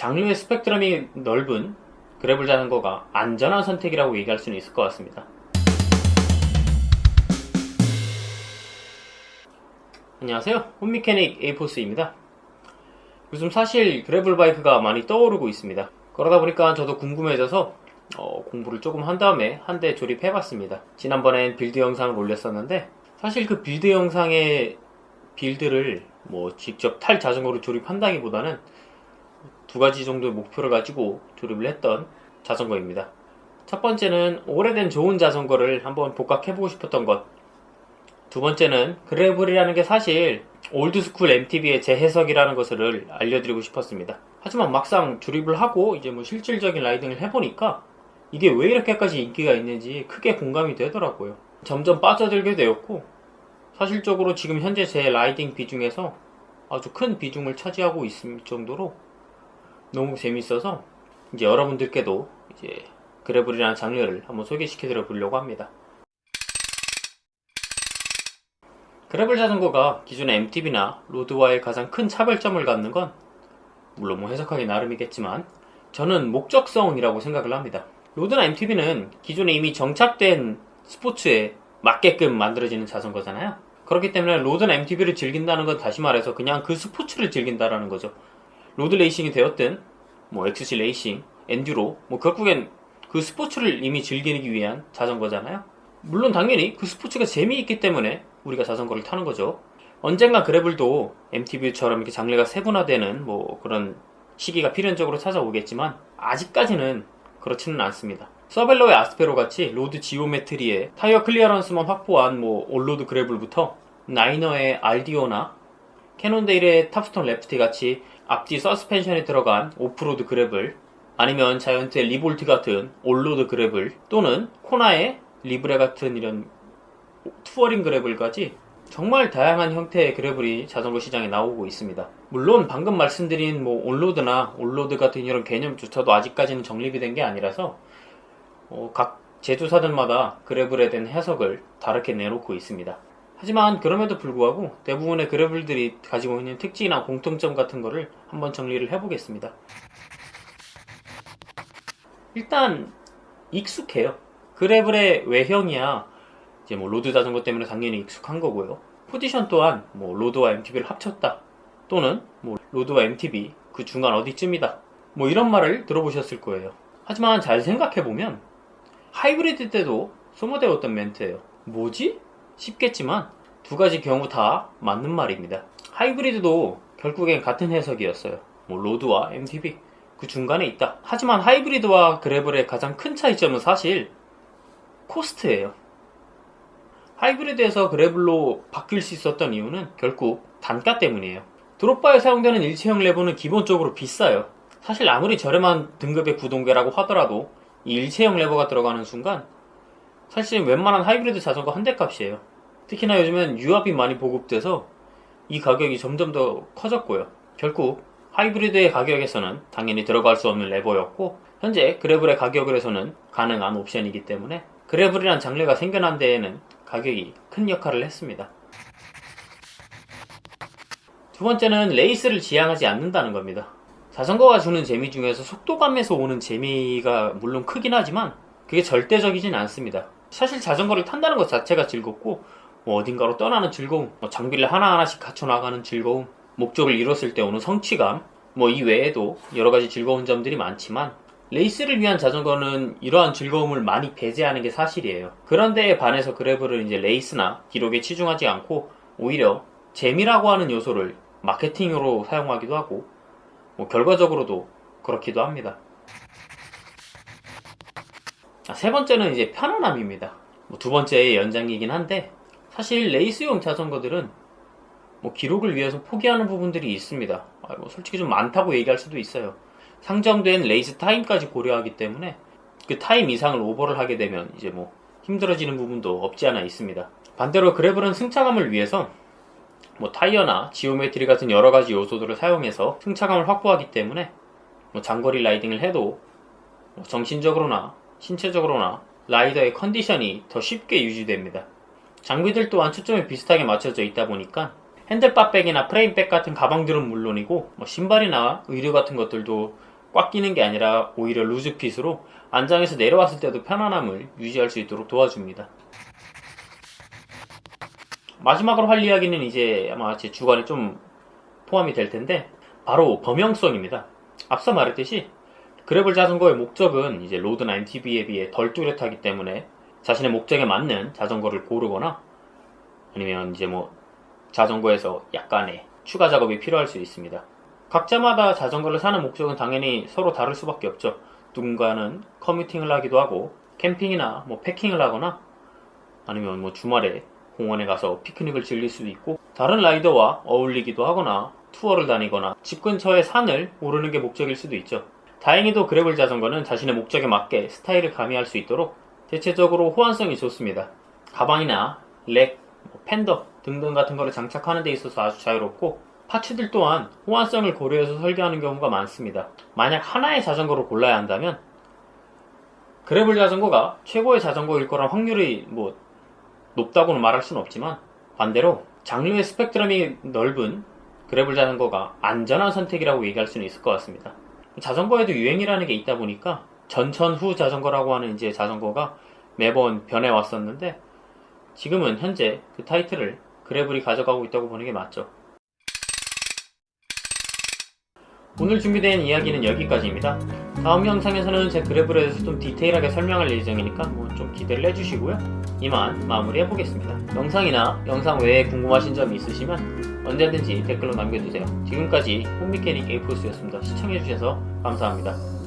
장르의 스펙트럼이 넓은 gravel 자전거가 안전한 선택이라고 얘기할 수는 있을 것 같습니다. 안녕하세요. 홈미케닉 에이포스입니다. 요즘 사실 gravel bike가 많이 떠오르고 있습니다. 그러다 보니까 저도 궁금해져서 어, 공부를 조금 한 다음에 한 대 조립해봤습니다. 지난번엔 build 영상을 올렸었는데 사실 그 build 영상의 build를 뭐 직접 탈 자전거로 조립한다기보다는 두 가지 정도의 목표를 가지고 조립을 했던 자전거입니다. 첫 번째는 오래된 좋은 자전거를 한번 복각해보고 싶었던 것. 두 번째는 gravel이라는 게 사실 old school MTB의 재해석이라는 것을 알려드리고 싶었습니다. 하지만 막상 조립을 하고 이제 뭐 실질적인 riding을 해보니까 이게 왜 이렇게까지 인기가 있는지 크게 공감이 되더라고요. 점점 빠져들게 되었고 사실적으로 지금 현재 제 라이딩 비중에서 아주 큰 비중을 차지하고 있을 정도로 너무 재밌어서 이제 여러분들께도 이제 그래블이라는 장르를 한번 소개시켜드려 보려고 합니다. 그래블 자전거가 기존의 MTB나 로드와의 가장 큰 차별점을 갖는 건 물론 뭐 해석하기 나름이겠지만 저는 목적성이라고 생각을 합니다. road나 MTB는 기존에 이미 정착된 스포츠에 맞게끔 만들어지는 자전거잖아요. 그렇기 때문에 road나 MTB를 즐긴다는 건 다시 말해서 그냥 그 스포츠를 즐긴다라는 거죠. road racing이 되었든 뭐 XC racing, enduro 뭐 결국엔 그 스포츠를 이미 즐기기 위한 자전거잖아요. 물론 당연히 그 스포츠가 재미있기 때문에 우리가 자전거를 타는 거죠. 언젠가 gravel도 MTB처럼 이렇게 장르가 세분화되는 뭐 그런 시기가 필연적으로 찾아오겠지만 아직까지는 그렇지는 않습니다. 서벨로의 아스페로 같이 road geometry에 타이어 clearance만 확보한 뭐 all-road gravel부터 나이너의 RDO나 캐논데일의 탑스톤 레프티 같이 앞뒤 서스펜션에 들어간 off-road gravel 아니면 자이언트의 리볼트 같은 all-road gravel 또는 코나의 리브레 같은 이런 touring gravel까지 정말 다양한 형태의 gravel이 자전거 시장에 나오고 있습니다. 물론 방금 말씀드린 뭐 on-road나 all-road 같은 이런 개념조차도 아직까지는 정립이 된 게 아니라서 어, 각 제조사들마다 gravel에 대한 해석을 다르게 내놓고 있습니다. 하지만 그럼에도 불구하고 대부분의 gravel들이 가지고 있는 특징이나 공통점 같은 거를 한번 정리를 해보겠습니다. 일단 익숙해요. gravel의 외형이야 이제 뭐 road 자전거 때문에 당연히 익숙한 거고요. 포지션 또한 뭐 road와 MTB를 합쳤다 또는 뭐 road와 MTB 그 중간 어디쯤이다 뭐 이런 말을 들어보셨을 거예요. 하지만 잘 생각해보면 하이브리드 때도 소모되었던 멘트예요. 뭐지? 싶겠지만 두 가지 경우 다 맞는 말입니다. 하이브리드도 결국엔 같은 해석이었어요. 뭐 로드와 MTB 그 중간에 있다. 하지만 하이브리드와 그래블의 가장 큰 차이점은 사실 코스트예요. 하이브리드에서 그래블로 바뀔 수 있었던 이유는 결국 단가 때문이에요. 드롭바에 사용되는 일체형 레버는 기본적으로 비싸요. 사실 아무리 저렴한 등급의 구동계라고 하더라도 이 일체형 레버가 들어가는 순간 사실 웬만한 하이브리드 자전거 한 대 값이에요. 특히나 요즘엔 유압이 많이 보급돼서 이 가격이 점점 더 커졌고요. 결국 하이브리드의 가격에서는 당연히 들어갈 수 없는 레버였고 현재 그래블의 가격을 해서는 가능한 옵션이기 때문에 그래블이란 장르가 생겨난 데에는 가격이 큰 역할을 했습니다. 두 번째는 레이스를 지향하지 않는다는 겁니다. 자전거가 주는 재미 중에서 속도감에서 오는 재미가 물론 크긴 하지만 그게 절대적이진 않습니다. 사실 자전거를 탄다는 것 자체가 즐겁고 뭐 어딘가로 떠나는 즐거움, 뭐 장비를 하나하나씩 갖춰 나가는 즐거움, 목적을 이뤘을 때 오는 성취감, 뭐 이 외에도 여러 가지 즐거운 점들이 많지만 레이스를 위한 자전거는 이러한 즐거움을 많이 배제하는 게 사실이에요. 그런데 반해서 gravel은 이제 레이스나 기록에 치중하지 않고 오히려 재미라고 하는 요소를 마케팅으로 사용하기도 하고 뭐 결과적으로도 그렇기도 합니다. 세 번째는 이제 편안함입니다. 뭐 두 번째의 연장이긴 한데 사실 레이스용 자전거들은 뭐 기록을 위해서 포기하는 부분들이 있습니다. 아, 뭐 솔직히 좀 많다고 얘기할 수도 있어요. 상정된 레이스 타임까지 고려하기 때문에 그 타임 이상을 오버를 하게 되면 이제 뭐 힘들어지는 부분도 없지 않아 있습니다. 반대로 gravel은 승차감을 위해서 뭐 타이어나 geometry 같은 여러 가지 요소들을 사용해서 승차감을 확보하기 때문에 뭐 장거리 riding을 해도 뭐 정신적으로나 신체적으로나 rider의 컨디션이 더 쉽게 유지됩니다. 장비들 또한 초점이 비슷하게 맞춰져 있다 보니까 handlebar bag이나 frame bag 같은 가방들은 물론이고 뭐 신발이나 의류 같은 것들도 꽉 끼는 게 아니라 오히려 loose fit으로 안장에서 내려왔을 때도 편안함을 유지할 수 있도록 도와줍니다. 마지막으로 할 이야기는 이제 아마 제 주관에 좀 포함이 될 텐데 바로 범용성입니다. 앞서 말했듯이 그래블 자전거의 목적은 이제 로드나 MTB에 비해 덜 뚜렷하기 때문에 자신의 목적에 맞는 자전거를 고르거나 아니면 이제 뭐 자전거에서 약간의 추가 작업이 필요할 수 있습니다. 각자마다 자전거를 사는 목적은 당연히 서로 다를 수밖에 없죠. 누군가는 commuting을 하기도 하고 캠핑이나 뭐 packing을 하거나 아니면 뭐 주말에 공원에 가서 피크닉을 즐길 수도 있고 다른 라이더와 어울리기도 하거나 투어를 다니거나 집 근처의 산을 오르는 게 목적일 수도 있죠. 다행히도 gravel 자전거는 자신의 목적에 맞게 스타일을 가미할 수 있도록 대체적으로 호환성이 좋습니다. 가방이나 rack, 뭐 팬더 등등 같은 거를 장착하는 데 있어서 아주 자유롭고 파츠들 또한 호환성을 고려해서 설계하는 경우가 많습니다. 만약 하나의 자전거를 골라야 한다면 그래블 자전거가 최고의 자전거일 거란 확률이 뭐 높다고는 말할 수는 없지만 반대로 장르의 스펙트럼이 넓은 그래블 자전거가 안전한 선택이라고 얘기할 수는 있을 것 같습니다. 자전거에도 유행이라는 게 있다 보니까 전천후 자전거라고 하는 이제 자전거가 매번 변해 왔었는데 지금은 현재 그 타이틀을 그래블이 가져가고 있다고 보는 게 맞죠. 오늘 준비된 이야기는 여기까지입니다. 다음 영상에서는 제 그래블에 대해서 좀 디테일하게 설명할 예정이니까 뭐 좀 기대를 해주시고요. 이만 마무리 해보겠습니다. 영상이나 영상 외에 궁금하신 점이 있으시면 언제든지 댓글로 남겨주세요. 지금까지 홈미케닉 에이포스였습니다. 시청해주셔서 감사합니다.